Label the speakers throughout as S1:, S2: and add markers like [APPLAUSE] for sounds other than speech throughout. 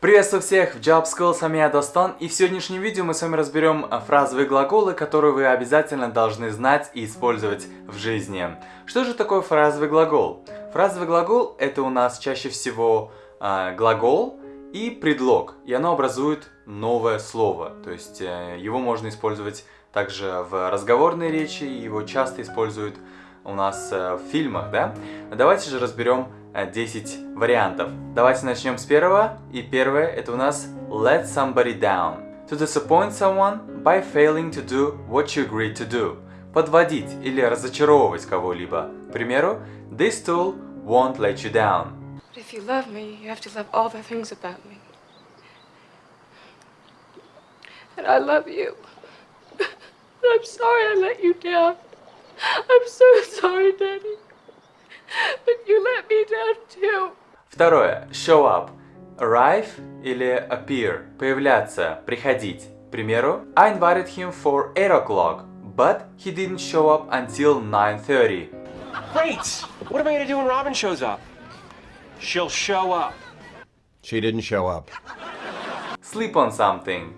S1: Приветствую всех в Job School, с вами я Достон, и в сегодняшнем видео мы с вами разберем а, фразовые глаголы, которые вы обязательно должны знать и использовать в жизни. Что же такое фразовый глагол? Фразовый глагол это у нас чаще всего э, глагол и предлог, и оно образует новое слово, то есть э, его можно использовать также в разговорной речи, его часто используют у нас э, в фильмах, да? Давайте же разберем 10 э, вариантов. Давайте начнем с первого. И первое это у нас let somebody down. To disappoint someone by failing to do what you agreed to do. Подводить или разочаровывать кого-либо. К примеру, this tool won't let you down.
S2: If you love me, you have to love all the things about me. And I love you. I'm sorry I let you down. I'm so sorry, Daddy. [LAUGHS] But you let me down too.
S1: Второе. Show up. Arrive или appear. Появляться, приходить. К примеру, I invited him for 8 o'clock, but he didn't show up until 9.30.
S3: Great! What am I gonna do when Robin shows up? She'll show up.
S4: She didn't show up.
S1: Sleep on something.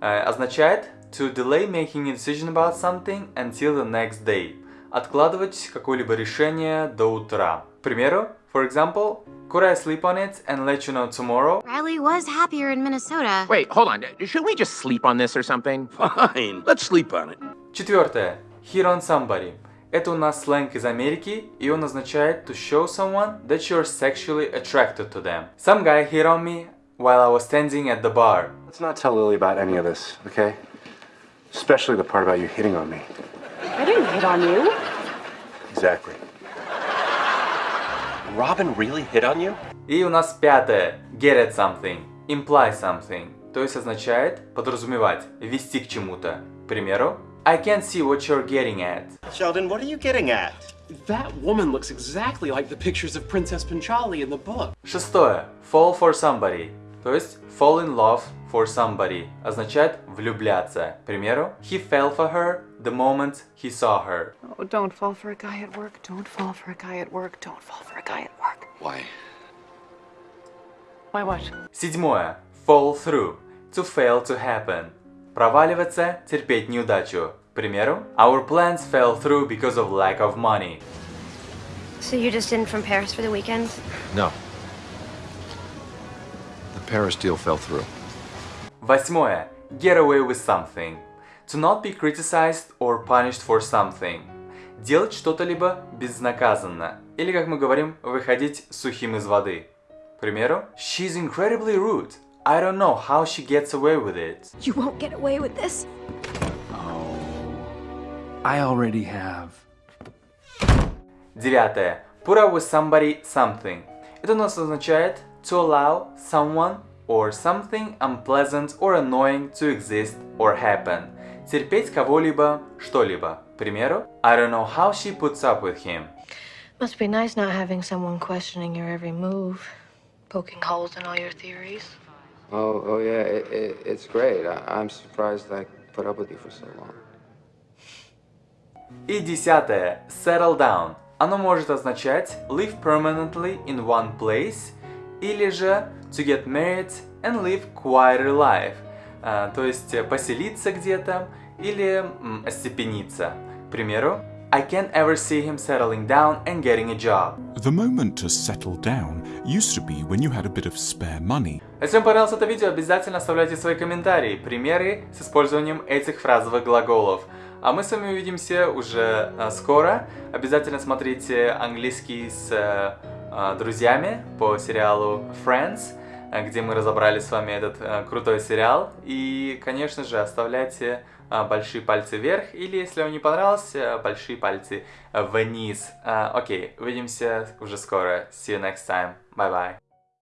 S1: Э, означает to delay making a decision about something until the next day. Откладывать какое-либо решение до утра. К примеру, for example, could I sleep on it and let you know tomorrow?
S5: Riley was happier in Minnesota.
S6: Wait, hold on. Should we just sleep on this or something?
S4: Fine, let's sleep on it.
S1: Четвертое. Hit on somebody. Это у нас сленг из Америки, и он означает to show someone that you're sexually attracted to them. Some guy hit on me while I was standing at the bar.
S7: Let's not tell Lily about any of this, okay? Especially the part about you hitting on me.
S2: I didn't hit on you.
S7: Exactly.
S3: Robin really hit on you?
S1: И у нас пятое. Get at something. Imply something. То есть означает подразумевать, вести к чему-то. К примеру, I can't see what you're getting at.
S4: Sheldon, what are you getting at?
S8: That woman looks exactly like the pictures of Princess Panchali in the book.
S1: Шестое. Fall for somebody. То есть fall in love for somebody означает влюбляться. К примеру, he fell for her the moment he saw her.
S2: Oh, don't fall for a guy at work. Don't fall for a guy at work. Don't fall for a guy at work.
S4: Why?
S2: Why what?
S1: Седьмое. Fall through. To fail to happen. Проваливаться, терпеть неудачу. К примеру, our plans fell through because of lack of money.
S5: So you're just in from Paris for the weekend?
S4: No. The Paris deal fell through.
S1: Восьмое. Get away with something. To not be criticized or punished for something. Делать что-то либо безнаказанно. Или, как мы говорим, выходить сухим из воды. К примеру, She's incredibly rude. I don't know how she gets away with it.
S5: You won't get away with this.
S8: I already have.
S1: Девятое. Put up with somebody something. Это у нас означает to allow someone or something unpleasant or annoying to exist or happen. Терпеть кого-либо, что-либо. К примеру, I don't know how she puts up with him.
S9: Must be nice not having someone questioning your every move, poking holes in all your theories.
S10: Oh, oh yeah, it, it, it's great. I, I'm surprised I put up with you for so long.
S1: И десятое. Settle down. Оно может означать live permanently in one place или же to get married and live quieter life. А, то есть э, поселиться где-то или остепениться. К примеру, I can't ever see him settling down and getting a job.
S11: The moment to settle down used to be when you had a bit of spare money.
S1: Если вам понравилось это видео, обязательно оставляйте свои комментарии, примеры с использованием этих фразовых глаголов. А мы с вами увидимся уже э, скоро. Обязательно смотрите английский с э, друзьями по сериалу Friends, где мы разобрали с вами этот э, крутой сериал. И, конечно же, оставляйте э, большие пальцы вверх, или, если вам не понравился, большие пальцы вниз. Э, Окей, увидимся уже скоро. See you next time. Bye-bye.